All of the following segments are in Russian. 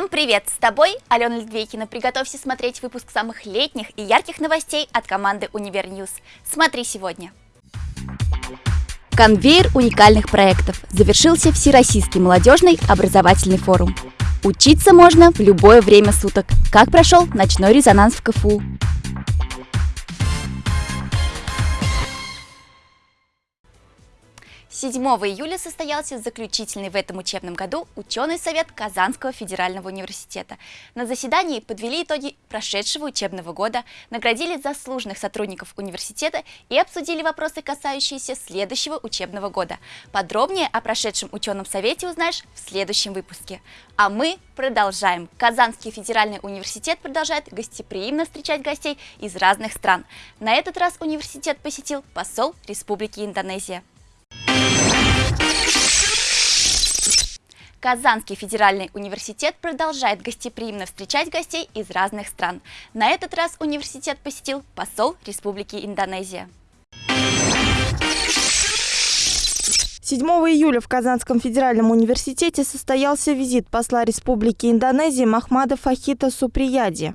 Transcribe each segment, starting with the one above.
Всем привет! С тобой Алена Литвейкина. Приготовься смотреть выпуск самых летних и ярких новостей от команды Универньюз. Смотри сегодня. Конвейер уникальных проектов. Завершился Всероссийский молодежный образовательный форум. Учиться можно в любое время суток. Как прошел ночной резонанс в КФУ? 7 июля состоялся заключительный в этом учебном году ученый совет Казанского федерального университета. На заседании подвели итоги прошедшего учебного года, наградили заслуженных сотрудников университета и обсудили вопросы, касающиеся следующего учебного года. Подробнее о прошедшем ученом совете узнаешь в следующем выпуске. А мы продолжаем. Казанский федеральный университет продолжает гостеприимно встречать гостей из разных стран. На этот раз университет посетил посол Республики Индонезия. Казанский федеральный университет продолжает гостеприимно встречать гостей из разных стран. На этот раз университет посетил посол Республики Индонезия. 7 июля в Казанском федеральном университете состоялся визит посла Республики Индонезии Махмада Фахита Суприяди.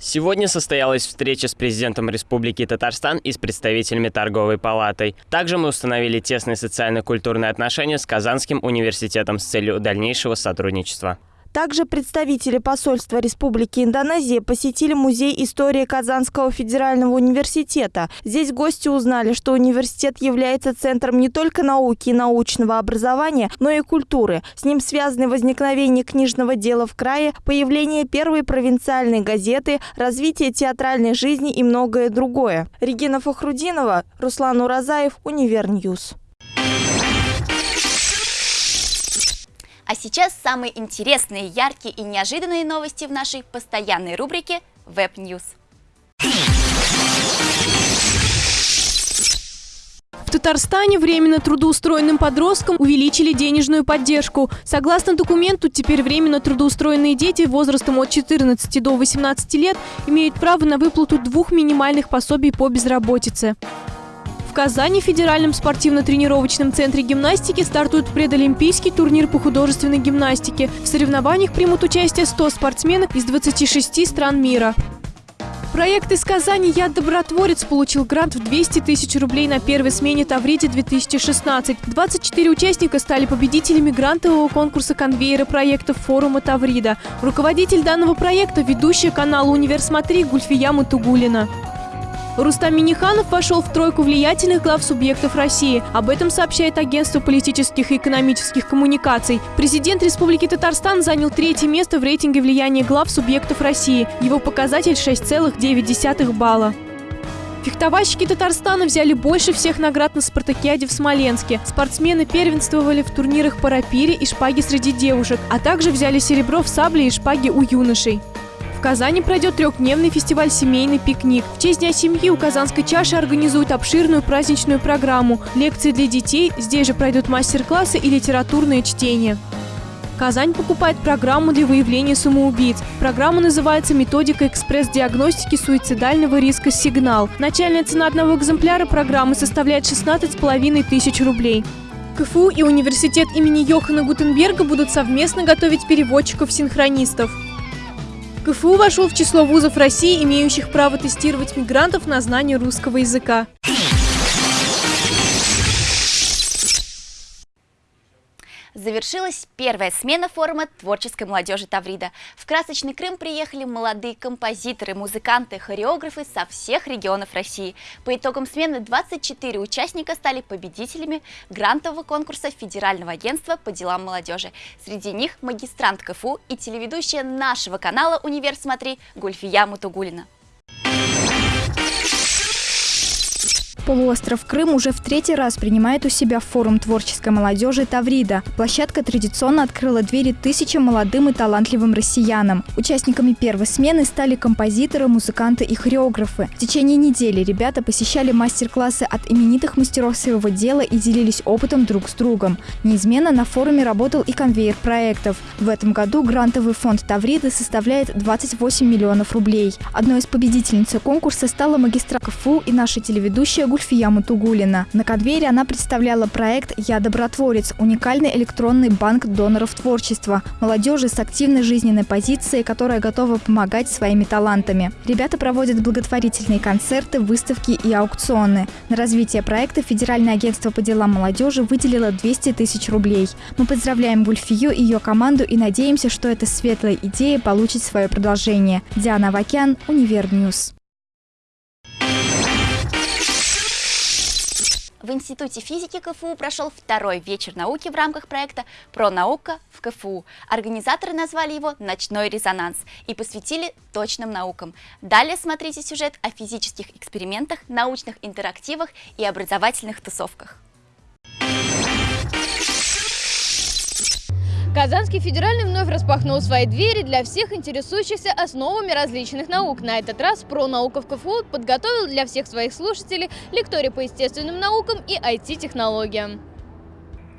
Сегодня состоялась встреча с президентом Республики Татарстан и с представителями торговой палатой. Также мы установили тесные социально-культурные отношения с Казанским университетом с целью дальнейшего сотрудничества. Также представители посольства Республики Индонезия посетили Музей истории Казанского федерального университета. Здесь гости узнали, что университет является центром не только науки и научного образования, но и культуры. С ним связаны возникновение книжного дела в крае, появление первой провинциальной газеты, развитие театральной жизни и многое другое. Регина Фахрудинова, Руслан Уразаев, Универньюз. А сейчас самые интересные, яркие и неожиданные новости в нашей постоянной рубрике Web News. В Татарстане временно трудоустроенным подросткам увеличили денежную поддержку. Согласно документу, теперь временно трудоустроенные дети возрастом от 14 до 18 лет имеют право на выплату двух минимальных пособий по безработице. Казани в Федеральном спортивно-тренировочном центре гимнастики стартует предолимпийский турнир по художественной гимнастике. В соревнованиях примут участие 100 спортсменов из 26 стран мира. Проект из Казани «Я добротворец» получил грант в 200 тысяч рублей на первой смене Тавриде-2016. 24 участника стали победителями грантового конкурса конвейера проектов форума Таврида. Руководитель данного проекта – ведущая канала «Универ Смотри» Гульфия Мутугулина. Рустам Миниханов вошел в тройку влиятельных глав субъектов России. Об этом сообщает агентство политических и экономических коммуникаций. Президент Республики Татарстан занял третье место в рейтинге влияния глав субъектов России. Его показатель 6,9 балла. Фехтовальщики Татарстана взяли больше всех наград на спартакиаде в Смоленске. Спортсмены первенствовали в турнирах по рапире и шпаге среди девушек, а также взяли серебро в сабле и шпаге у юношей. В Казани пройдет трехдневный фестиваль «Семейный пикник». В честь Дня семьи у Казанской чаши организуют обширную праздничную программу, лекции для детей, здесь же пройдут мастер-классы и литературные чтения. Казань покупает программу для выявления самоубийц. Программа называется «Методика экспресс-диагностики суицидального риска «Сигнал». Начальная цена одного экземпляра программы составляет 16,5 тысяч рублей. КФУ и университет имени Йохана Гутенберга будут совместно готовить переводчиков-синхронистов. КФУ вошел в число вузов России, имеющих право тестировать мигрантов на знание русского языка. Завершилась первая смена форума творческой молодежи Таврида. В красочный Крым приехали молодые композиторы, музыканты, хореографы со всех регионов России. По итогам смены 24 участника стали победителями грантового конкурса Федерального агентства по делам молодежи. Среди них магистрант КФУ и телеведущая нашего канала «Универ Смотри» Гульфия Мутугулина. Полуостров Крым уже в третий раз принимает у себя форум творческой молодежи «Таврида». Площадка традиционно открыла двери тысячам молодым и талантливым россиянам. Участниками первой смены стали композиторы, музыканты и хореографы. В течение недели ребята посещали мастер-классы от именитых мастеров своего дела и делились опытом друг с другом. Неизменно на форуме работал и конвейер проектов. В этом году грантовый фонд «Тавриды» составляет 28 миллионов рублей. Одной из победительниц конкурса стала магистра КФУ и наша телеведущая Гульфия Гульфия Мутугулина. На конвейере она представляла проект «Я добротворец» – уникальный электронный банк доноров творчества, молодежи с активной жизненной позицией, которая готова помогать своими талантами. Ребята проводят благотворительные концерты, выставки и аукционы. На развитие проекта Федеральное агентство по делам молодежи выделило 200 тысяч рублей. Мы поздравляем Гульфию и ее команду и надеемся, что эта светлая идея получит свое продолжение. Диана Авакян, Univer News. В Институте физики КФУ прошел второй вечер науки в рамках проекта «Про наука в КФУ». Организаторы назвали его «Ночной резонанс» и посвятили точным наукам. Далее смотрите сюжет о физических экспериментах, научных интерактивах и образовательных тусовках. Казанский федеральный вновь распахнул свои двери для всех интересующихся основами различных наук. На этот раз про наука в КФУ подготовил для всех своих слушателей лекторий по естественным наукам и IT-технологиям.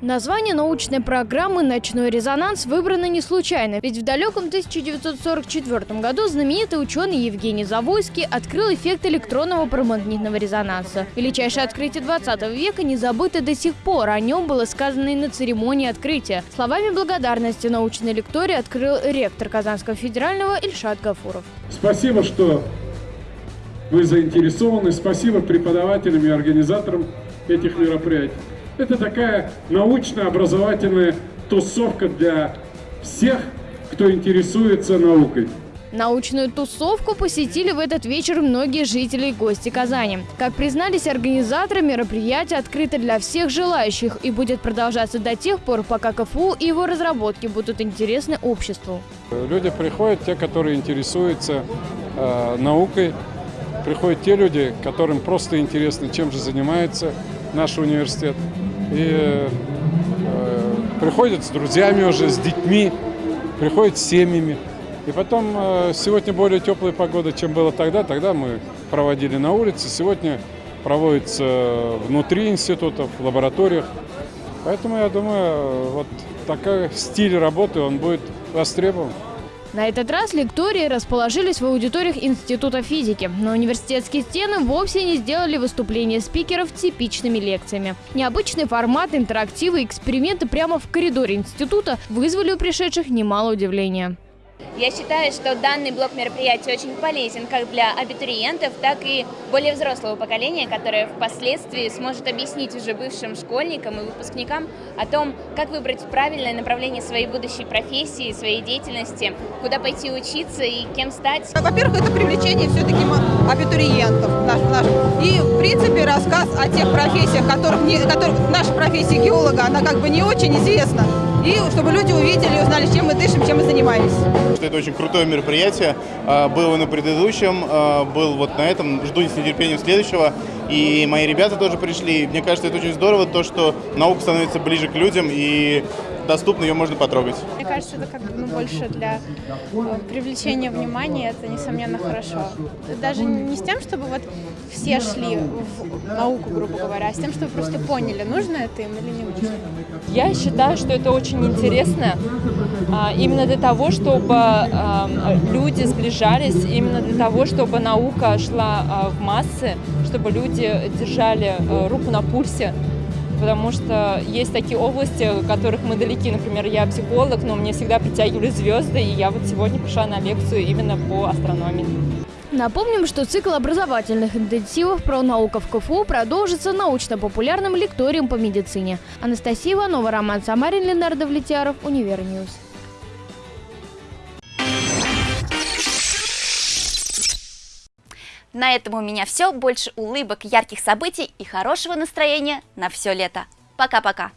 Название научной программы «Ночной резонанс» выбрано не случайно, ведь в далеком 1944 году знаменитый ученый Евгений Завойский открыл эффект электронного промагнитного резонанса. Величайшее открытие 20 века не забыто до сих пор, о нем было сказано и на церемонии открытия. Словами благодарности научной лектории открыл ректор Казанского федерального Ильшат Гафуров. Спасибо, что вы заинтересованы, спасибо преподавателям и организаторам этих мероприятий. Это такая научно-образовательная тусовка для всех, кто интересуется наукой. Научную тусовку посетили в этот вечер многие жители и гости Казани. Как признались организаторы, мероприятие открыто для всех желающих и будет продолжаться до тех пор, пока КФУ и его разработки будут интересны обществу. Люди приходят, те, которые интересуются э, наукой, приходят те люди, которым просто интересно, чем же занимается наш университет и э, приходят с друзьями уже, с детьми, приходят с семьями. И потом э, сегодня более теплая погода, чем было тогда. Тогда мы проводили на улице, сегодня проводится внутри институтов, в лабораториях. Поэтому я думаю, вот такой стиль работы, он будет востребован. На этот раз лектории расположились в аудиториях Института физики, но университетские стены вовсе не сделали выступления спикеров типичными лекциями. Необычный формат, интерактивы и эксперименты прямо в коридоре института вызвали у пришедших немало удивления. Я считаю, что данный блок мероприятий очень полезен как для абитуриентов, так и более взрослого поколения, которое впоследствии сможет объяснить уже бывшим школьникам и выпускникам о том, как выбрать правильное направление своей будущей профессии, своей деятельности, куда пойти учиться и кем стать. Во-первых, это привлечение все-таки абитуриентов наших. И, в принципе, рассказ о тех профессиях, которых, не, которых наша профессия геолога, она как бы не очень известна и чтобы люди увидели узнали, чем мы дышим, чем мы занимаемся. Это очень крутое мероприятие. А, было на предыдущем, а, был вот на этом. Жду с нетерпением следующего. И мои ребята тоже пришли. Мне кажется, это очень здорово, то, что наука становится ближе к людям и доступно, ее можно потрогать. Мне кажется, это как бы ну, больше для э, привлечения внимания, это несомненно хорошо. Даже не с тем, чтобы вот все шли в науку, грубо говоря, а с тем, чтобы просто поняли, нужно это им или не нужно. Я считаю, что это очень интересно, а, именно для того, чтобы а, люди сближались, именно для того, чтобы наука шла а, в массы, чтобы люди держали руку на пульсе потому что есть такие области, которых мы далеки. Например, я психолог, но мне всегда притягивали звезды, и я вот сегодня пришла на лекцию именно по астрономии. Напомним, что цикл образовательных интенсивов про науку в КФУ продолжится научно-популярным лекторием по медицине. Анастасия Иванова, Роман Самарин, Ленар Давлетьяров, Univer News. На этом у меня все. Больше улыбок, ярких событий и хорошего настроения на все лето. Пока-пока.